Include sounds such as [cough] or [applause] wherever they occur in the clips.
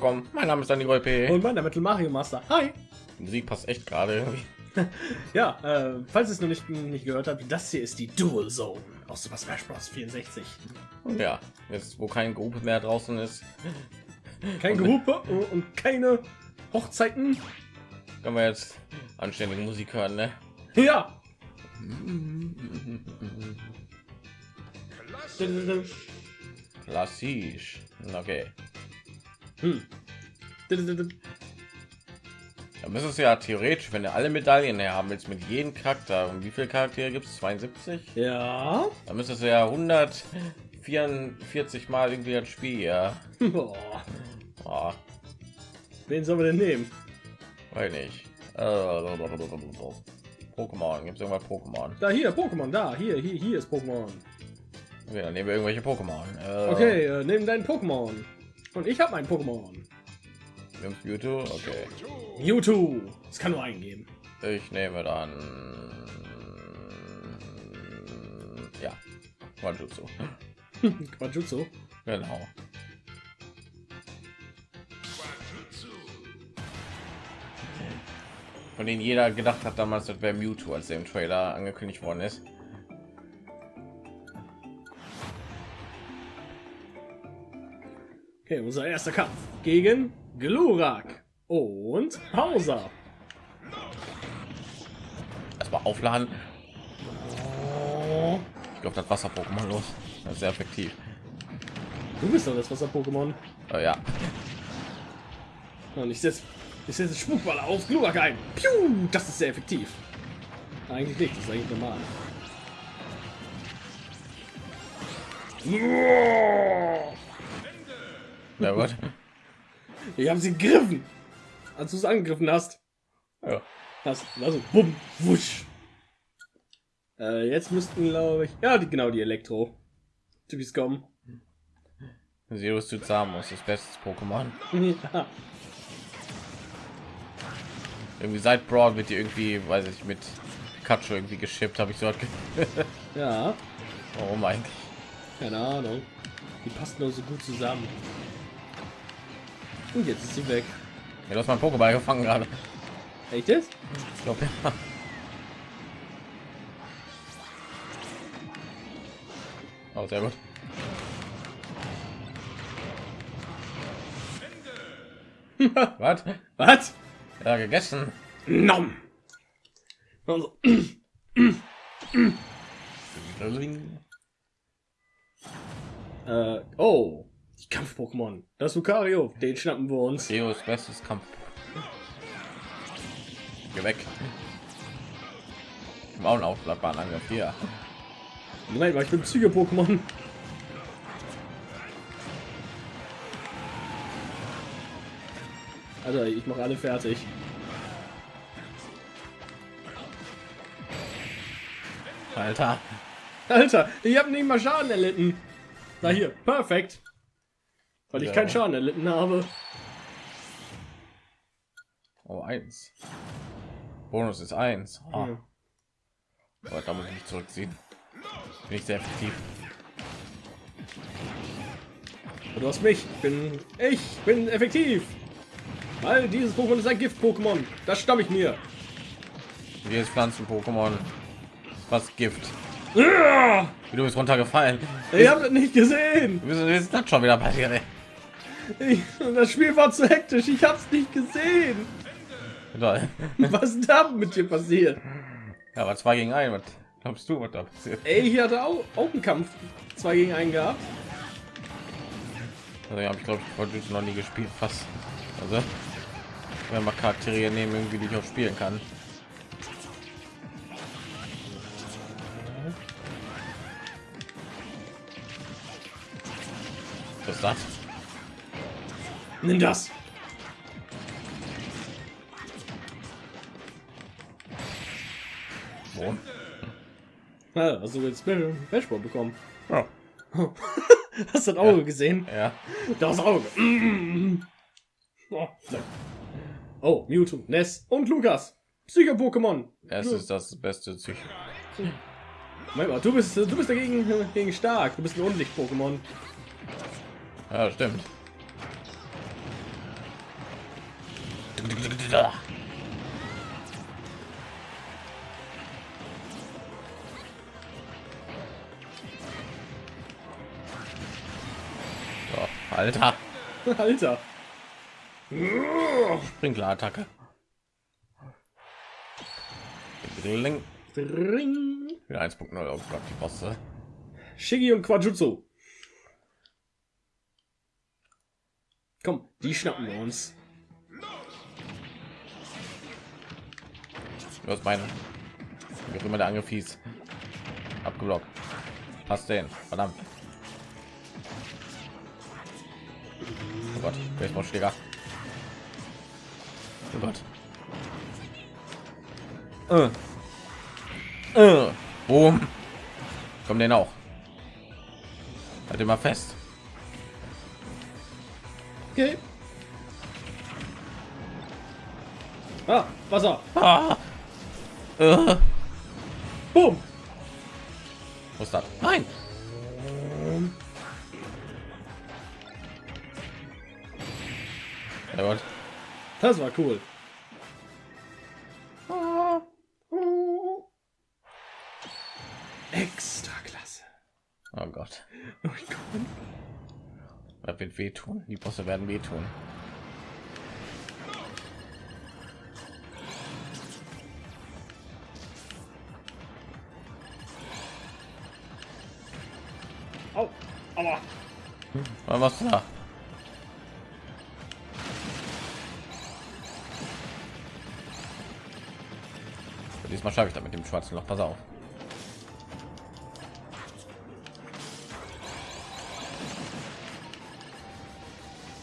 willkommen. Mein Name ist Danny P. Und mein Metal Mario Master. Hi. Die Musik passt echt gerade [laughs] ja, äh, falls es noch nicht, nicht gehört habt, das hier ist die Dual Zone aus Super Smash Bros. 64. Ja, jetzt wo kein Gruppe mehr draußen ist. Kein Gehupe und keine Hochzeiten. Können wir jetzt anständige Musik hören, ne? Ja. Klassisch. Okay. Hm. Da müsste es ja theoretisch, wenn du alle Medaillen her haben willst, mit jedem Charakter. Und wie viele Charaktere gibt es? 72? Ja. Da müsstest du ja 144 Mal irgendwie das Spiel, ja. [laughs] Boah. Oh, Wen sollen wir denn nehmen? weiß nicht. Äh, Pokémon. Gibt es irgendwas Pokémon? Da hier, Pokémon, da, hier, hier, hier ist Pokémon. Okay, dann nehmen wir irgendwelche Pokémon. Äh, Okay, äh, nimm deinen Pokémon. Und ich habe mein Pokémon. wir haben Mewtwo. Okay. Mewtwo. Das kann nur eingeben. Ich nehme dann. Ja. Quajutsu. [laughs] Quajutsu. Genau. Von denen jeder gedacht hat damals, das wäre Mewtwo, als der im Trailer angekündigt worden ist. Okay, unser erster Kampf gegen Glurak und Hauser. Erstmal aufladen. Ich glaube, das Wasser-Pokémon los. Das ist sehr effektiv. Du bist doch das Wasser-Pokémon. Äh, ja. Und ich setze ich setze Spukball auf Glurak ein. Piu, das ist sehr effektiv. Eigentlich nicht, das ist eigentlich normal. Ja, gut. Ich habe sie gegriffen, als du es angegriffen hast. Ja. Hast also bumm, wusch. Äh, jetzt müssten glaube ich, ja, die, genau die Elektro. Typis kommen. Sirius Tsuzamus, das beste Pokémon. ja. Irgendwie seit Broad wird die irgendwie, weiß ich, mit Pikachu irgendwie geschippt, habe ich so ja, [laughs] Warum eigentlich? keine Ahnung. Die passt nur so gut zusammen. Und jetzt ist sie weg. Ja, du hast mein Pokéball gefangen gerade. Echt jetzt? Ich glaube, ja. Oh, sehr gut. [laughs] Was? Was? Ja, gegessen. Nom. Also, äh, oh, die Kampf-Pokémon. Das Lucario, den schnappen wir uns. Theos bestes Kampf. Geh weg. Einen aufklappbaren Angriff hier. Moment mal, ich bin Psycho-Pokémon. Also, ich mache alle fertig. Alter. Alter, ich habe nicht mal Schaden erlitten. Na hier, perfekt. Weil ich Ja. keinen Schaden erlitten habe. Oh, eins. Bonus ist eins. Ah. Ja. Aber da muss ich mich zurückziehen. Bin ich sehr effektiv. Du hast mich. Ich bin ich bin effektiv. Weil dieses Pokémon ist ein Gift-Pokémon. Das stamme ich mir. Hier ist Pflanzen-Pokémon. Was Gift. Ja! Wie du bist runtergefallen. Ich habe nicht gesehen. Ist das schon wieder passiert? ey? Ich, das Spiel war zu hektisch. Ich habe es nicht gesehen. Toll. [laughs] Was ist da mit dir passiert? Ja, aber zwei gegen ein. Was glaubst du, was da passiert? Ey, hier hatte auch, auch einen Kampf. Zwei gegen einen gehabt. Also, ja, ich glaube ich heute noch nie gespielt, fast. Also, wenn man Charaktere nehmen, irgendwie die ich auch spielen kann. Was ist das? Nimm das. Ja, hast du jetzt Bashball bekommen? Ja. [laughs] Hast du das Auge gesehen? ja. Das Auge. Mm. Oh, oh, Mewtwo, Ness und Lukas. Psycho-Pokémon. Es ist das beste Psych. Moment mal, du bist, du bist dagegen gegen stark. Du bist ein Unlicht-Pokémon. Ja, stimmt. So, Alter, [laughs] Alter. Sprinklerattacke. Dring. Ring. Wieder 1.0 oh Gott, die Bosse. Shiggy und Quajutsu. Komm, die schnappen wir uns. Du hast meine. Wie auch immer der Angriff hieß. Abgeblockt. Passt den. Verdammt. Oh Gott, Baseballschläger. Oh Gott. Äh. Äh. Boom. Komm den auch. Halt immer fest. Okay. Ah, Wasser. Ah. Äh. Boom. Wo ist das? Nein. Ja, Gott. Das war cool. Extra klasse. Oh Gott. Oh Gott. Das wird wehtun. Die Bosse werden wehtun. Was machst du da? Diesmal schaffe ich da mit dem schwarzen Loch. Pass auf.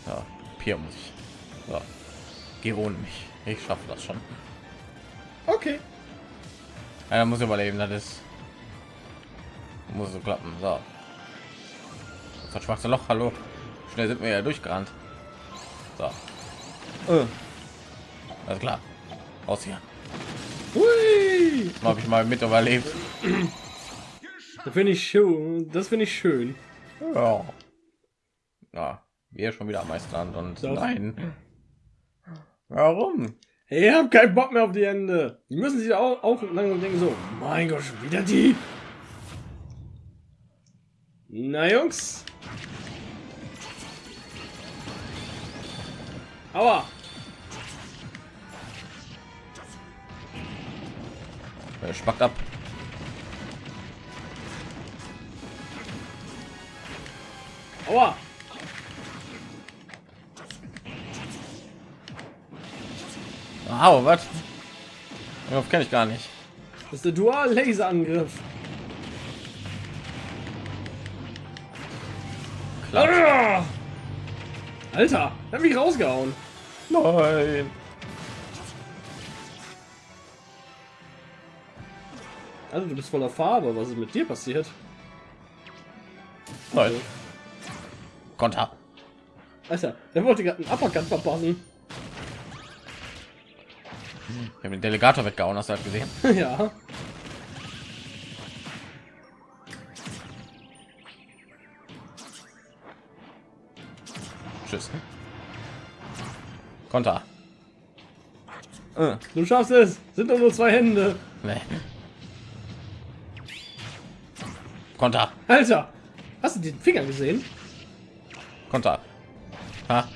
Ja, Pier muss ich. So. Geh ohne mich. Ich schaffe das schon. Okay. Einer muss überleben, das ist muss so klappen. So. Das schwarze Loch, hallo. Schnell sind wir ja durchgerannt. So. Äh. Alles klar. Aus hier. Hui. Habe ich mal mit überlebt. Das finde ich schön. Das finde ich schön. Ja. Ja, wir schon wieder am meisten und Doch. nein. Warum? Ich hab keinen Bock mehr auf die Ende. Die müssen sich auch, auch langsam denken so, mein Gott, wieder die. Na Jungs. Aua. Er spackt ab. Aua. Au, was? Darauf kenne ich gar nicht. Das ist der Dual-Laser-Angriff. Ah! Alter, der hat mich rausgehauen. Nein. Also du bist voller Farbe. Was ist mit dir passiert? Nein. Konter. Alter, der wollte gerade einen Uppercut verpassen. Ich habe den Delegator weggehauen, hast du halt gesehen. [laughs] ja. Tschüss. Konter. Äh, Du schaffst es. Sind doch nur zwei Hände. nee. Konter. Alter, hast du den Finger gesehen? Konter. Ha.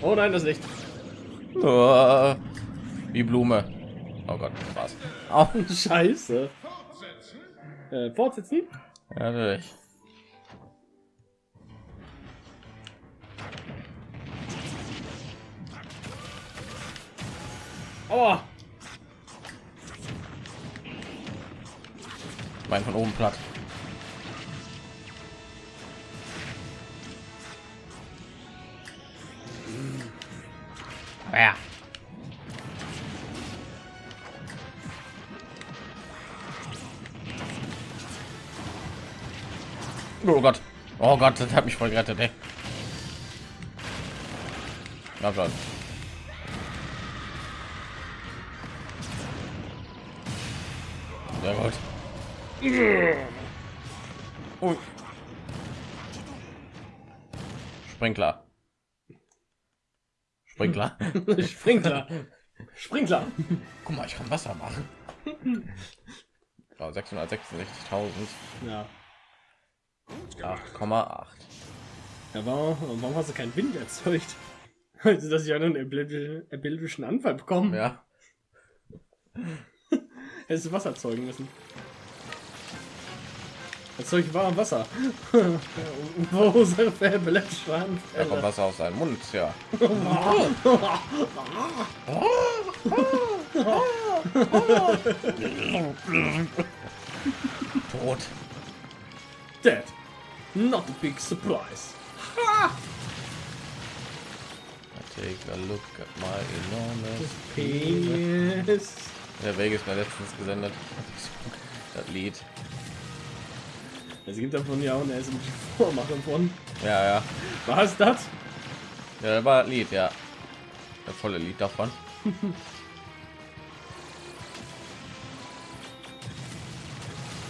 Oh nein, das Licht. Oh, die Blume. Oh Gott, was? Au. Scheiße. Äh, fortsetzen? Ja, natürlich. Aua. Mein von oben platt. Ja. Oh Gott. Oh Gott, das hat mich voll gerettet, ey. Na Sehr gut. Oh. Sprinkler. Sprinkler. [laughs] Sprinkler. Sprinkler. Guck mal, ich kann Wasser machen. Ja, 666.000. Ja. 8,8. Ja, warum, warum hast du keinen Wind erzeugt? Also, dass ich einen epileptischen, epileptischen Anfall bekommen? Ja. Hättest du Wasser erzeugen müssen. Erzeug warm Wasser. Verursache epileptische Da kommt. Wasser aus seinem Mund, ja. Tot. Dead. Not a big surprise. Take a look at my enormous Penis. Der Vegas mir letztens gesendet. Das Lied. Es gibt davon ja auch eine SMG-Vormache [laughs] von. Ja, ja. Was das? Ja, das war das Lied, ja. Das volle Lied davon. [laughs]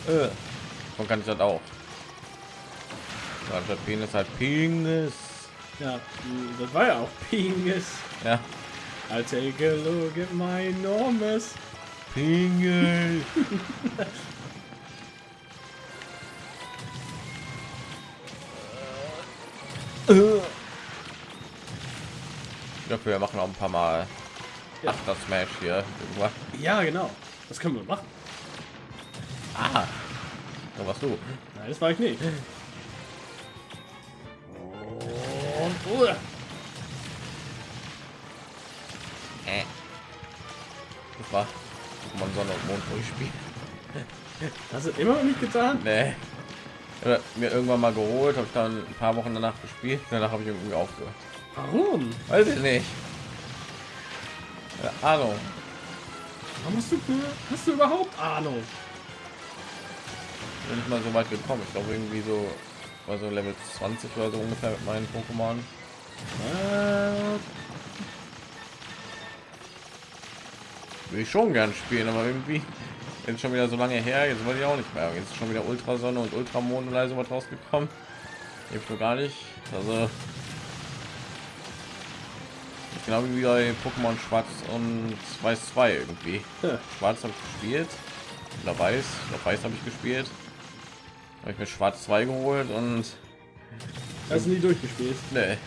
äh, so kann ich das auch. Ja, Der Penis halt Penis. Ja, das war ja auch Penis. Ja. I'll take a at my enormous. Penis. Dafür machen wir auch ein paar Mal Ja. After Smash hier. irgendwo. Ja, genau. Das können wir machen. Ah, so was du. Nein, das war ich nicht. Und, Äh. Das war Pokémon Sonne und Mond durchspielen. hast du immer noch nicht getan? Nee. Ja, Mir irgendwann mal geholt, habe ich dann ein paar Wochen danach gespielt. Danach habe ich irgendwie aufgehört. Warum? Weiß ich nicht. Keine Ahnung. Warum hast du, hast du überhaupt Ahnung? Bin nicht mal so weit gekommen. Ich glaube irgendwie so, war so Level 20 oder so ungefähr mit meinen Pokémon. Äh, Will ich schon gern spielen, aber irgendwie jetzt schon wieder so lange her. Jetzt wollte ich auch nicht mehr. Jetzt ist schon wieder Ultrasonne und Ultramond oder so was rausgekommen. Hilft so gar nicht. Also ist genau wie bei Pokémon Schwarz und Weiß 2 irgendwie. Ja. Schwarz habe ich gespielt. Oder Weiß. Oder Weiß habe ich gespielt. Habe ich mir Schwarz 2 geholt und hast du nie durchgespielt? Nee.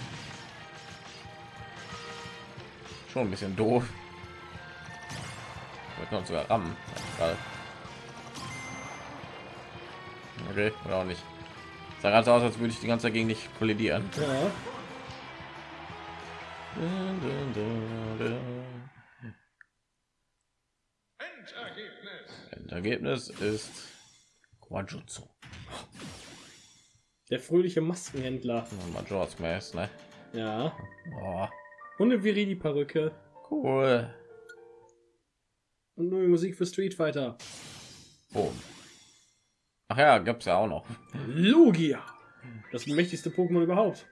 Schon ein bisschen doof. Wir können sogar rammen. Okay, oder auch nicht. Sah gerade so aus, als würde ich die ganze Zeit gegen dich kollidieren. Ja. Endergebnis ist Quajutsu. Der fröhliche Maskenhändler. Majora's Mask, ne? Ja. Oh, Und eine Viridi-Perücke. cool. Und neue Musik für Street Fighter. Boom. Ach ja, gab's ja auch noch. Lugia. Das mächtigste Pokémon überhaupt.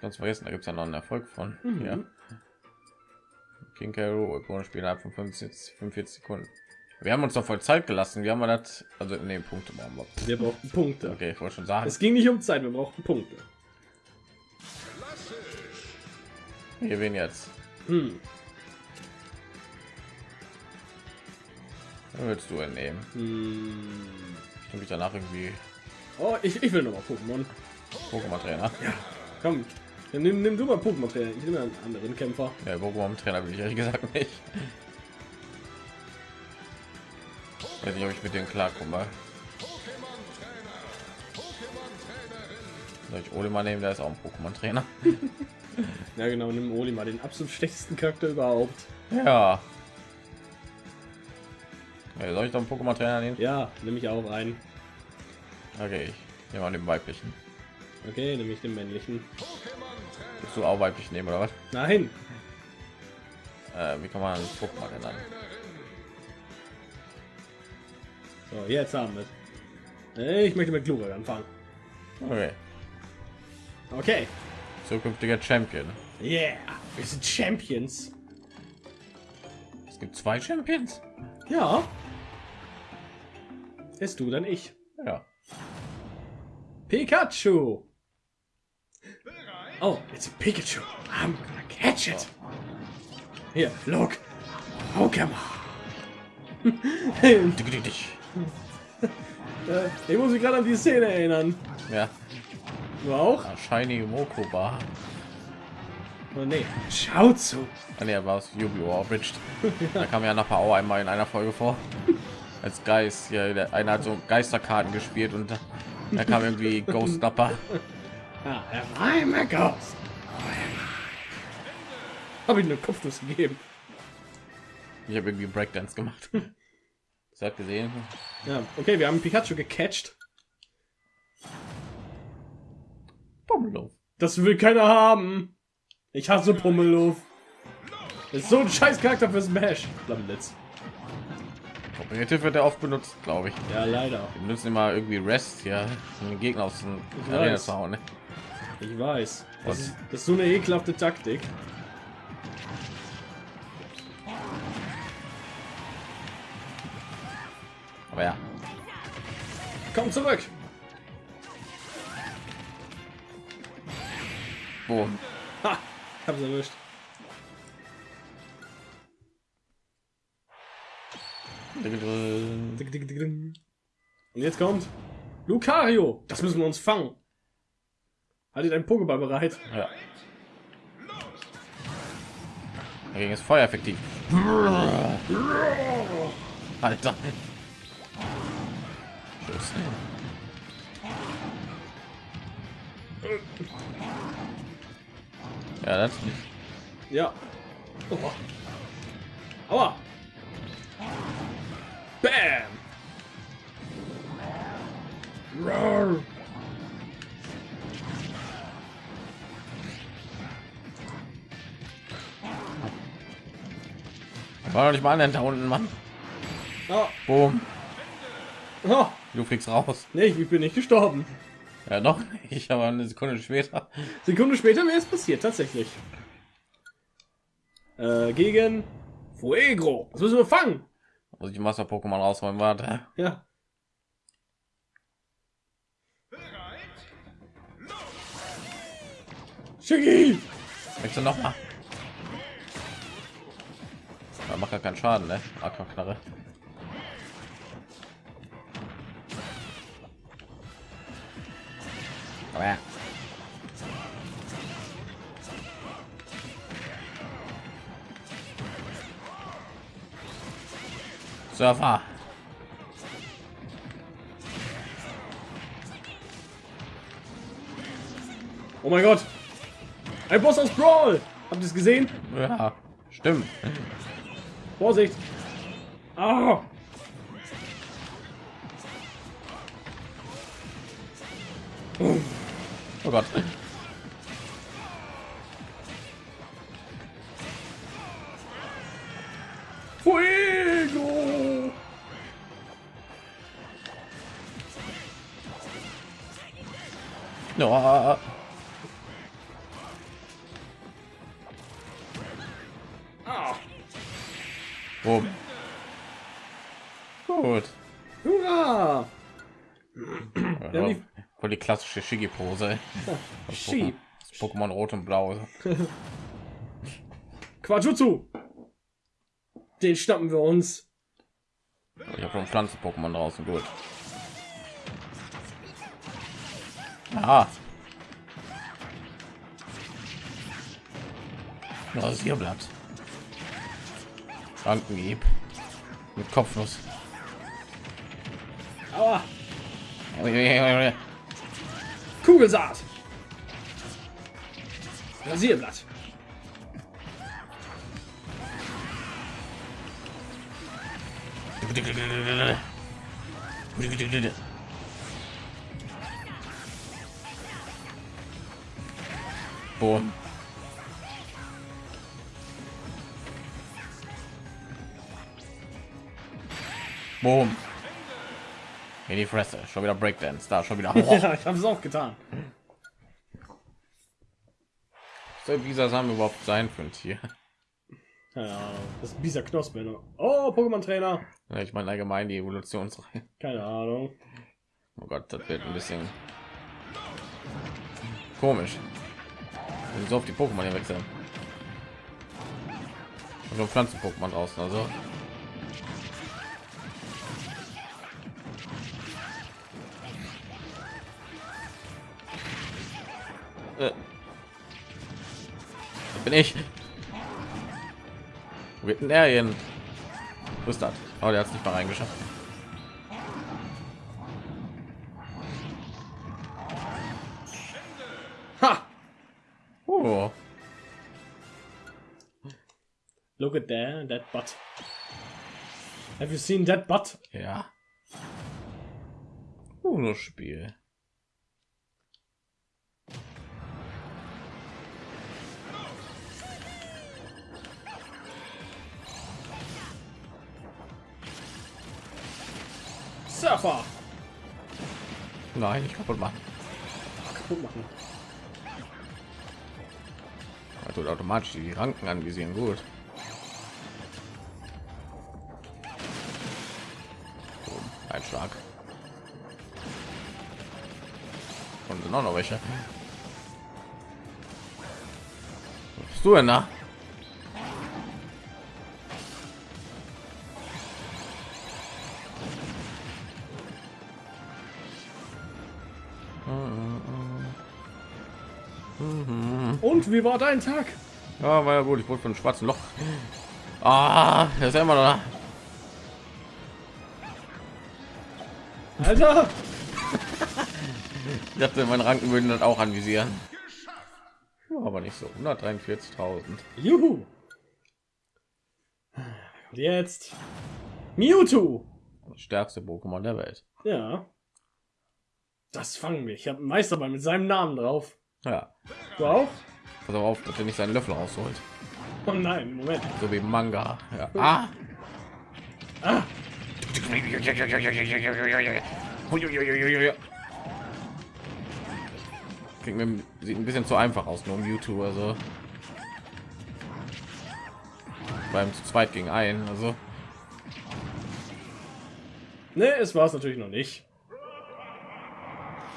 Ganz vergessen, da gibt es ja noch einen Erfolg von. Mhm. Ja. King Carol, Spiel innerhalb von 45, 45 Sekunden. Wir haben uns doch voll Zeit gelassen. Wir haben wir das, also in den Punkte machen wir. Wir brauchten Punkte. Okay, ich wollte schon sagen. Es ging nicht um Zeit, wir brauchten Punkte. Hier wen jetzt? Hm. Willst du entnehmen? Hm. Ich mich danach irgendwie Oh, ich, ich will noch mal Pokémon. Pokémon Trainer. Komm, dann nimm, nimm du mal Pokémon Trainer. Ich nehme einen anderen Kämpfer. Ja, Pokémon Trainer will ich ehrlich gesagt nicht. Weiß nicht, ob ich mit denen klarkomme. Soll ich Ole mal nehmen? Der ist auch ein Pokémon Trainer. [laughs] Ja genau, nimm Oli mal den absolut schlechtesten Charakter überhaupt. Ja. Ja soll ich doch einen Pokémon Trainer nehmen? Ja, nehme ich auch ein. Okay, ich nehme mal den weiblichen. Okay, nehme ich den männlichen. Willst du auch weiblich nehmen oder was? Nein. Äh, wie kann man einen Pokémon ändern? So, jetzt haben wir. Äh, Ich möchte mit Glurak anfangen. Okay. Okay. Zukünftiger Champion. Yeah, wir sind Champions. Es gibt zwei Champions? Ja. Ist du, dann ich. Ja. Pikachu. Oh, it's a Pikachu. I'm gonna Catch it. Hier, look. Pokémon. [laughs] Äh, ich muss mich gerade an die Szene erinnern. Ja, Du auch? Shiny Mokoba. Oh, nee. Schau zu. Ah, nee, er war aus Yu-Gi-Oh! Da kam ja nachher auch einmal in einer Folge vor. [laughs] Als Geist. Ja, der einer hat so Geisterkarten gespielt und da kam irgendwie [laughs] Ghost Napper. Ja, war immer Ghost. Habe ich eine Kopfnuss gegeben. Ich habe irgendwie Breakdance gemacht. Das hat gesehen. Ja, okay, wir haben Pikachu gecatcht. Pummeluff. Das will keiner haben. Ich hasse Pummeluff. Ist so ein scheiß Charakter für Smash. Flammenblitz. Kognitiv wird er oft benutzt, glaube ich. Ja, leider. Wir müssen immer irgendwie Rest, ja, um den Gegner aus dem Ich Arena weiß. zu hauen. Ne? Ich weiß. Das ist, das ist so eine ekelhafte Taktik. Aber ja, Komm zurück. boom. Ha, hab's erwischt. Und jetzt kommt Lucario. Das müssen wir uns fangen. Haltet ein Pokéball bereit. Ja. Dagegen ist Feuer effektiv. Alter. Tschüss. Ja, das Ja. Oh. Aua. Bam. Roar. war doch nicht mal an da unten, Mann. Oh. Boom. Oh. Du fliegst raus. Nee, ich bin nicht gestorben. Ja, doch. Ich aber eine Sekunde später. Sekunde später wäre es passiert, tatsächlich. Äh, gegen Fuegro. Das müssen wir fangen. Muss ich Master Pokémon rausräumen. Warte. Ja. Shiggy! Möchtest du noch mal? Da macht ja keinen Schaden, ne? Aquaknarre. Aber ja. Surfer. Oh mein Gott! Ein Boss aus Brawl! Habt ihr es gesehen? Ja, stimmt. Vorsicht! Ah! Oh Gott. Fuego! Ja. Ah! Boom. Gut. Hurra! Ja, voll die klassische. [laughs] Das Pokémon Rot und Blau. [laughs] Quajutsu! Den schnappen wir uns. Ich habe schon Pflanzen-Pokémon draußen. Gut. Ah. Rasierblatt. Krankenhieb. Mit Kopfnuss. Aua! [laughs] Kugelsaat! Rasierblatt. [laughs] Boom. Boom. In die Fresse. Schon wieder Breakdance. Da schon wieder. [laughs] Ja, ich habe es auch getan. Soll dieser Samen überhaupt sein für ein Tier? Ja, das ist dieser Knospe. Ne? Oh, Pokémon-Trainer. Ja, Ich meine allgemein die Evolutionsreihe. Keine Ahnung. Oh Gott, das wird ein bisschen komisch. So auf die Pokémon hier wechseln. so Pflanzen Pokémon draußen, also Äh. bin ich. Wo geht denn der hin? Wo ist das? Oh, der hat es nicht mal reingeschafft. Butt. Have you seen that butt? Ja. Uno Spiel. Surfer! Nein, ich kaputt machen. Kaputt machen. Also automatisch die Ranken anvisieren. Gut. Schlag. Und sind auch noch welche. Was bist du denn da? Und wie war dein Tag? Ja, war ja gut. Ich wurde von einem schwarzen Loch. Ah, das ist immer noch da. Alter! Ich dachte, meine Ranken würden das auch anvisieren. Ja, aber nicht so. 143.000. Juhu! Und jetzt Mewtwo! Das stärkste Pokémon der Welt. Ja. Das fangen wir. Ich habe einen Meisterball mit seinem Namen drauf. Ja. Du auch? Pass auf, dass er nicht seinen Löffel rausholt. Oh nein, Moment. So wie Manga. Ja. Ah! Ah, Klingt mir sieht ein bisschen zu einfach aus, nur um YouTube, also beim zu zweit gegen einen, also ne, es war es natürlich noch nicht.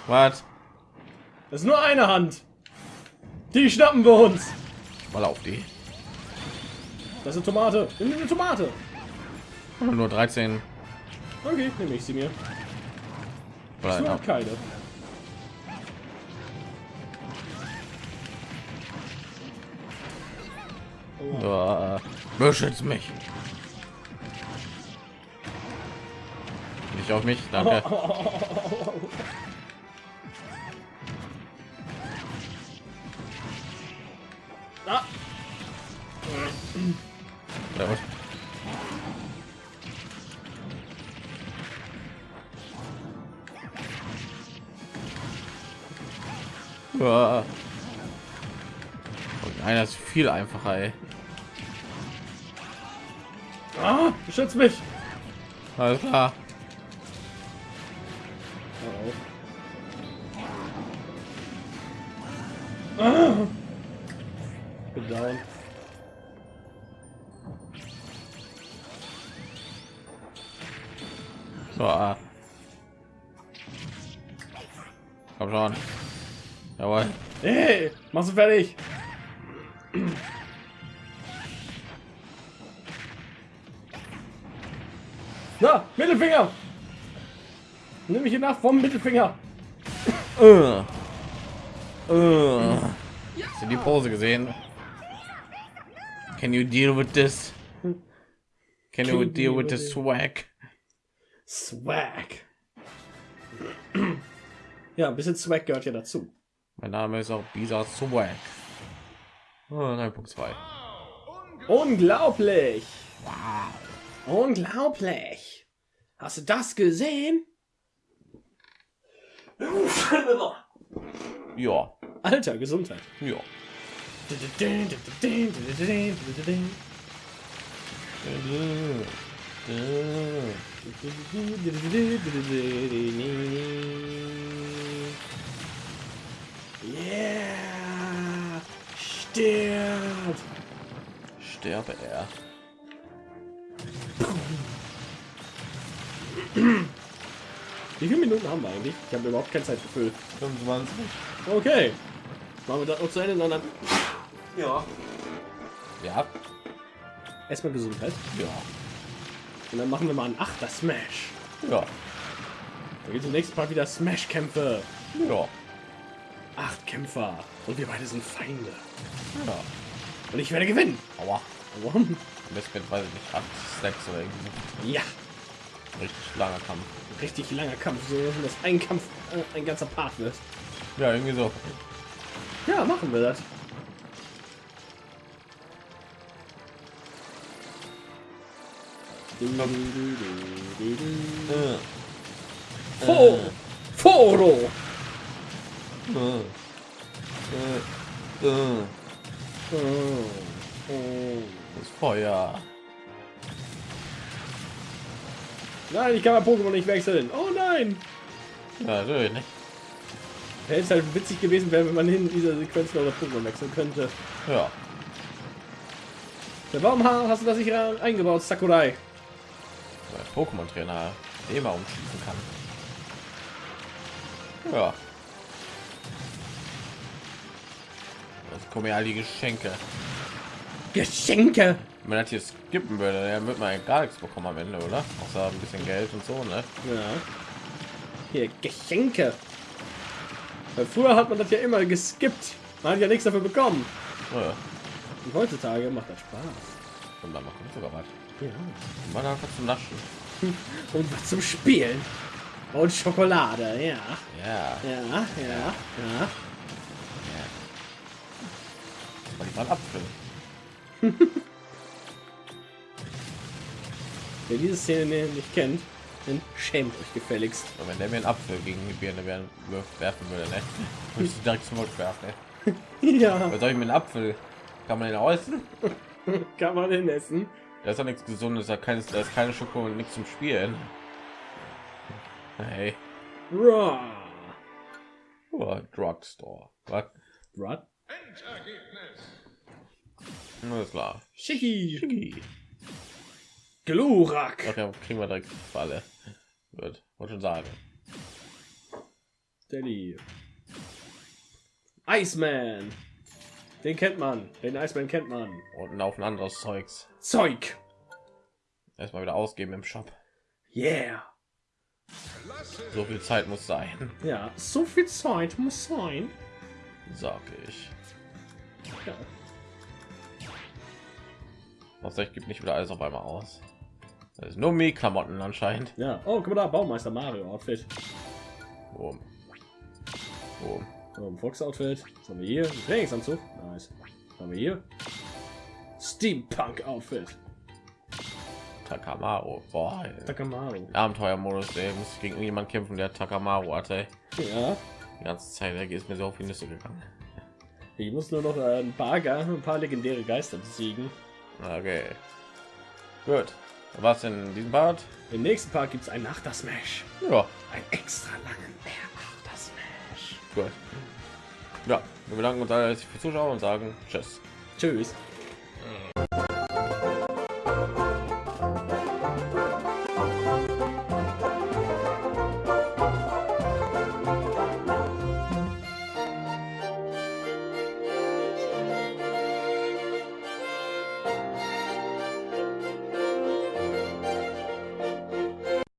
was? Das ist nur eine Hand. Die schnappen wir uns. Mal auf die. Das ist eine Tomate. Nimm eine Tomate. Nur 13 Okay, nehme ich sie mir. ja. hast keine. Oh, Ja, beschützt mich. Nicht auf mich, danke. [laughs] viel einfacher, ey. ah, beschütz mich. Alles klar. Oh. Ah. Bin down. Ja. Komm schon. Jawohl. Hey, machst du fertig? Nimm mich hier nach vom Mittelfinger. Äh. Äh. Hast du die Pose gesehen? Can you deal with this? Can you deal with the swag? Swag. Ja, ein bisschen Swag gehört ja dazu. Mein Name ist auch Bisa Swag. Oh, 9.2. Unglaublich! Unglaublich! Hast du das gesehen? [laughs] Ja, Alter, Gesundheit. ja. Yeah! Stirb! Sterbe er. [clears throat] Wie viele Minuten haben wir eigentlich? Ich habe überhaupt kein Zeitgefühl. 25. Okay. Machen wir das noch zu Ende, sondern Ja. Ja. Erstmal Gesundheit. Ja. Und dann machen wir mal einen Achter Smash. Ja. Da geht im nächsten Part wieder Smash-Kämpfe. Ja. Acht Kämpfer. Und wir beide sind Feinde. Ja. Und ich werde gewinnen. Aua. Aua. Bis mit, weiß ich nicht, acht Stacks oder irgendwie. Ja. Richtig langer Kampf. Richtig langer Kampf, so dass ein Kampf äh, ein ganzer Part wird. Ja, irgendwie so. Ja, machen wir das. Äh, Fo Foro! äh, äh, äh. Oh. Das Feuer. Nein, ich kann mein Pokémon nicht wechseln. Oh nein! Ja, natürlich nicht. Hätte es halt witzig gewesen wäre, wenn man in dieser Sequenz noch das Pokémon wechseln könnte. Ja. Ja, warum ha- hast du das nicht eingebaut, Sakurai? Weil Pokémon-Trainer den mal umschießen kann. Ja. Das kommen ja all die Geschenke. Geschenke! Wenn man das hier skippen würde, dann wird man ja gar nichts bekommen am Ende, oder? Außer ein bisschen Geld und so, ne? Ja. Hier, Geschenke. Weil früher hat man das ja immer geskippt. Man hat ja nichts dafür bekommen. Ja. Und heutzutage macht das Spaß. Und dann kommt sogar was. Ja. Und dann einfach zum Naschen. [laughs] Und was zum Spielen. Und Schokolade, ja. Ja. Ja, ja, ja. ja. Das war die Apfel. Wer diese Szene nicht kennt, dann schämt euch gefälligst. Und wenn der mir einen Apfel gegen die Birne werfen, werfen würde, ne? [laughs] Würde ich direkt zum Mund werfen, ne? [laughs] Ja, Was soll ich mit einem Apfel? Kann man den essen? [laughs] kann man denn essen? Da ist doch nichts Gesundes, da, keines, da ist keine Schoko und nichts zum Spielen. Hey, Raw. oh, Drugstore. Was? Rod? Alles klar. Schicki. Glurak. Okay, kriegen wir direkt Falle. Wird, wollte schon sagen. Daddy. Iceman. Den kennt man. Den Iceman kennt man. Und ein Haufen anderes Zeugs. Zeug. Erstmal wieder ausgeben im Shop. Yeah. So viel Zeit muss sein, Ja, so viel Zeit muss sein. sag ich. Ja. Was ich gibt nicht wieder alles auf einmal aus. Das ist nur Me-Klamotten anscheinend. ja. Oh, guck mal da, Baumeister Mario Outfit. Boom. Boom. Ein Fox Outfit. Was haben wir hier? Ein Trainingsanzug. Nice. Was haben wir hier? Steampunk Outfit. Takamaru. Boah, ey. Takamaru. Abenteuermodus, ey. Muss gegen jemanden kämpfen, der Takamaru hatte. Ja. Die ganze Zeit, der ist mir so auf die Nüsse gegangen. Ich muss nur noch äh, ein paar, ein paar legendäre Geister besiegen. Okay. Gut. Was in diesem Part? Im nächsten Part gibt es einen Achter Smash. Ja, Ein extra langen Achter Smash. gut. Ja, wir bedanken uns alle herzlich fürs Zuschauen und sagen Tschüss. Tschüss.